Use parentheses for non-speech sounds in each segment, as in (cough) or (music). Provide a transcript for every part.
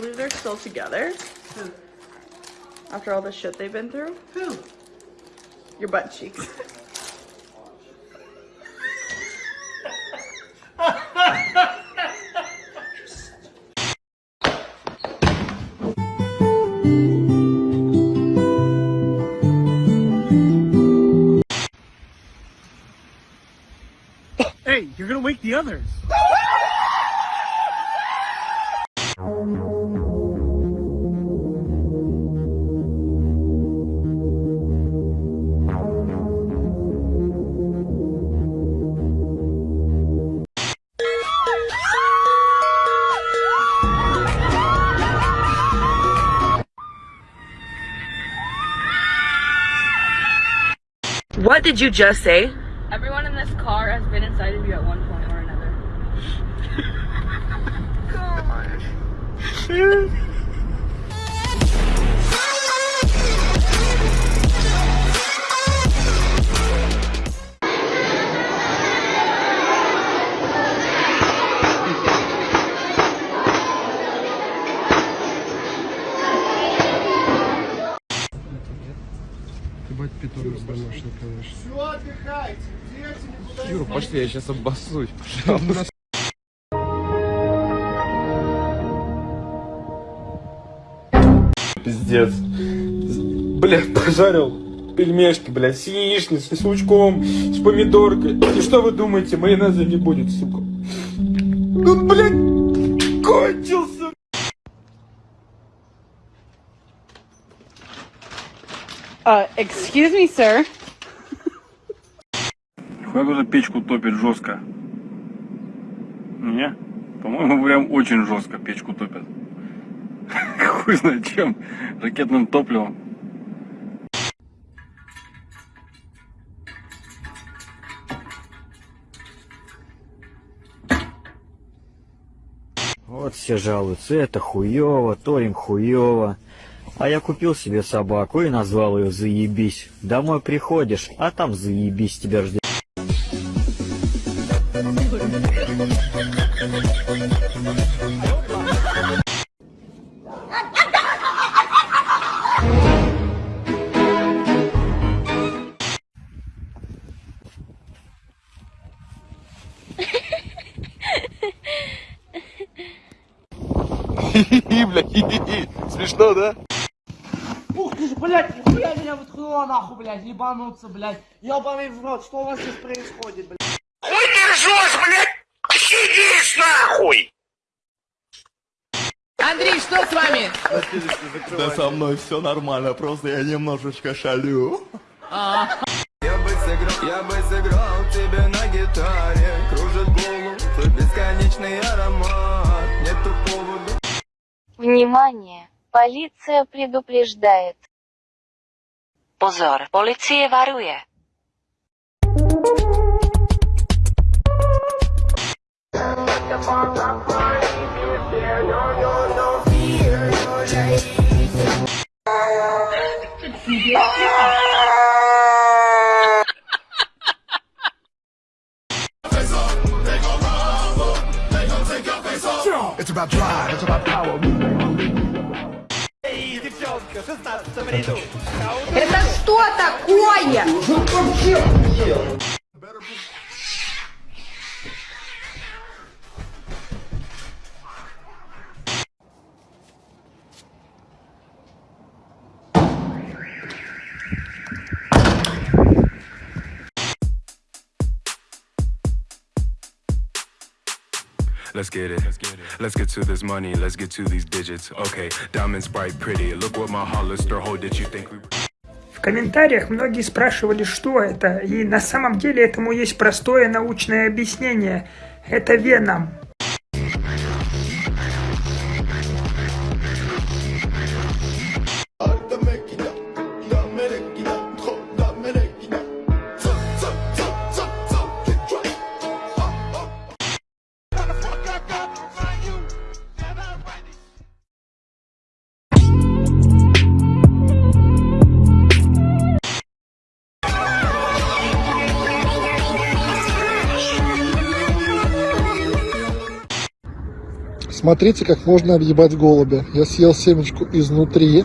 believe they're still together? Who? After all the shit they've been through? Who? Your butt cheeks. (laughs) Hey, you're gonna wake the others. (laughs) What did you just say? Everyone in this car has been inside of you at one point or another. (laughs) (laughs) питон домашний, конечно. Все, отдыхайте. Дети никуда Юра, пошли, я сейчас обоссусь, пожалуйста. Пиздец. Блядь, пожарил пельмешки, блядь, с яичницей, с лучком, с помидоркой. И что вы думаете, майонеза не будет, сука? Ну, блядь, Uh, excuse me, sir. Как уже печку топит жестко? Не? По-моему, прям очень жестко печку топят. (laughs) Хуй знает чем. Ракетным топливом. Вот все жалуются, это хуево, то им хуево. А я купил себе собаку и назвал ее Заебись. Домой приходишь, а там Заебись тебя ждет. (laughs) (laughs) Смешно, да? Блядь, нихуя меня выткнуло нахуй, блядь, ебануться, блядь. Ебаный в рот, что у вас здесь происходит, блядь? Андрей, что с вами? Да со мной все нормально, просто я немножечко шалю. Я бы сыграл, я бы сыграл тебе на гитаре Кружит голову твой бесконечный аромат Нету повода Внимание! Полиция предупреждает. Pozor, policie varuje. Better Let's get it. Let's get it. Let's get to this money. Let's get to these digits. Okay, diamonds bright, pretty. Look what my Hollister hold. Did you think we? В комментариях многие спрашивали, что это, и на самом деле этому есть простое научное объяснение. Это веном. Смотрите, как можно объебать голубя. Я съел семечку изнутри,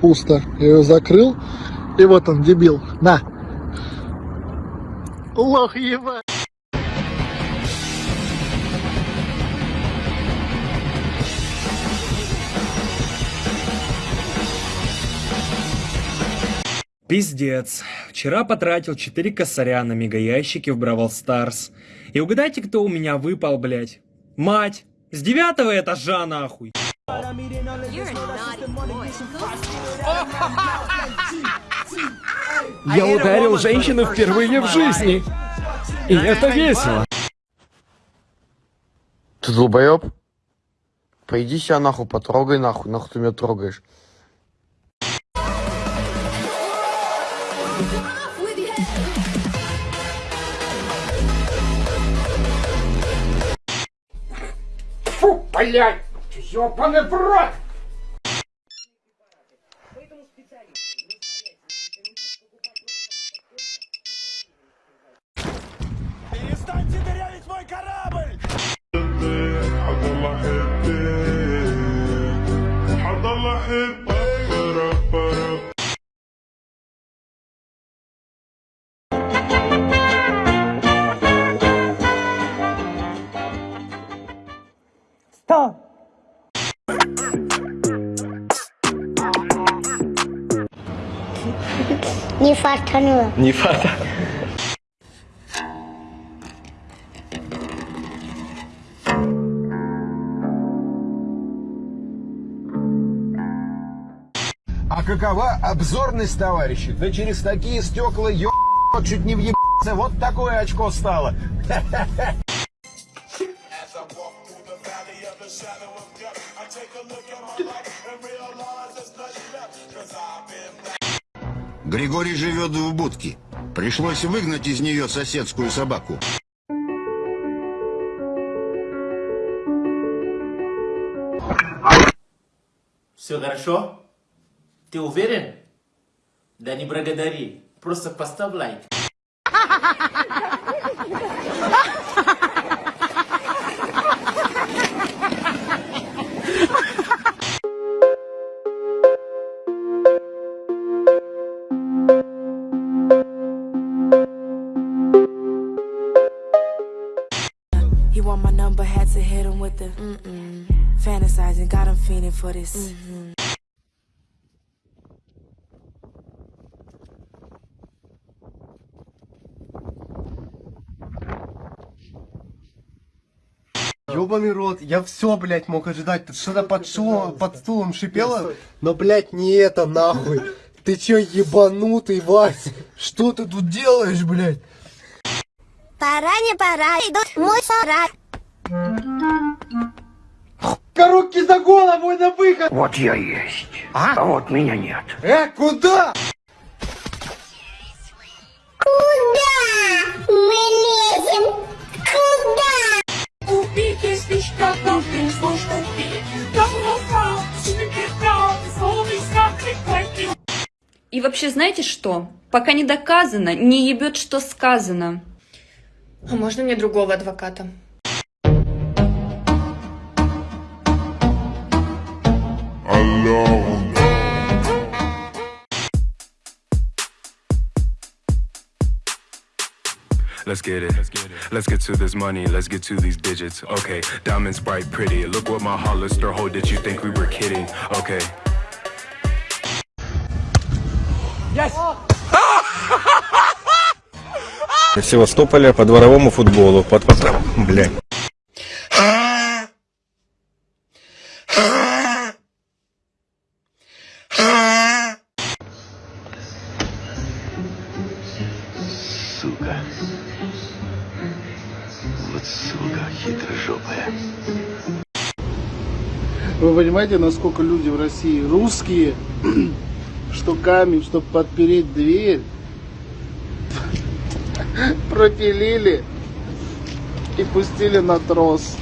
пусто. Я ее закрыл, и вот он, дебил. На. Лох ебать. Пиздец. Вчера потратил 4 косаря на мегаящики в Бравл Старс. И угадайте, кто у меня выпал, блядь? Мать! С девятого этажа, нахуй! (laughs) Я ударил женщину впервые в жизни. И это весело. Ты долбоеб? Пойди себя нахуй, потрогай нахуй, нахуй ты меня трогаешь. Фу, блядь! Ёбаный в рот! Перестаньте дырявить мой корабль! Не фартануло. Не фата. А какова обзорность, товарищи? Да через такие стекла ё... чуть не въебаться. Вот такое очко стало. (laughs) Григорий живет в будке. Пришлось выгнать из нее соседскую собаку. Все хорошо? Ты уверен? Да не благодари. Просто поставь лайк. (laughs) for this. Mm-hmm. Ёбаный рот, я все, блядь, мог ожидать. Тут что-то под, шумом, под стулом шипело, но, блядь, не это, нахуй. Ты чё, ебанутый, Вась? Что ты тут делаешь, блядь? Пора, не пора, идут мой сарай. Руки за голову и на выход! Вот я есть. А? вот меня нет. Э, куда? Куда мы лезем? Куда? Убейте слишком должен слушать. И вообще, знаете что? Пока не доказано, не ебет, что сказано. А можно мне другого адвоката? Let's get it. Let's get to this money. Let's get to these digits. Okay, diamonds bright, pretty. Look what my Hollister hold. Did you think we were kidding? Okay. Yes! (laughs) Севастополя по дворовому футболу. Под потом, блядь. Хитрожопая. Вы понимаете, насколько люди в России русские, (clears throat) что камень, чтобы подпереть дверь, (laughs) пропилили и пустили на трос.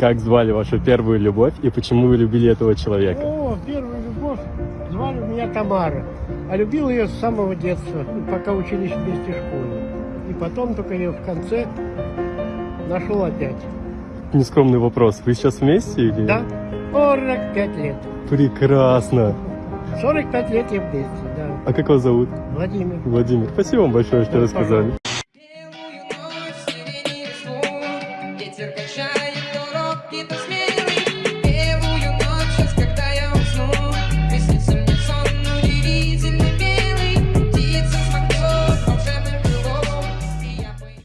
Как звали вашу первую любовь и почему вы любили этого человека? О, первую любовь звали меня Тамара. А любил ее с самого детства, пока учились вместе в школе. И потом только ее в конце нашел опять. нескромный вопрос. Вы сейчас вместе или? Да, 45 лет. Прекрасно. 45 лет я вместе, да. А как вас зовут? Владимир. Владимир. Спасибо вам большое, что рассказали.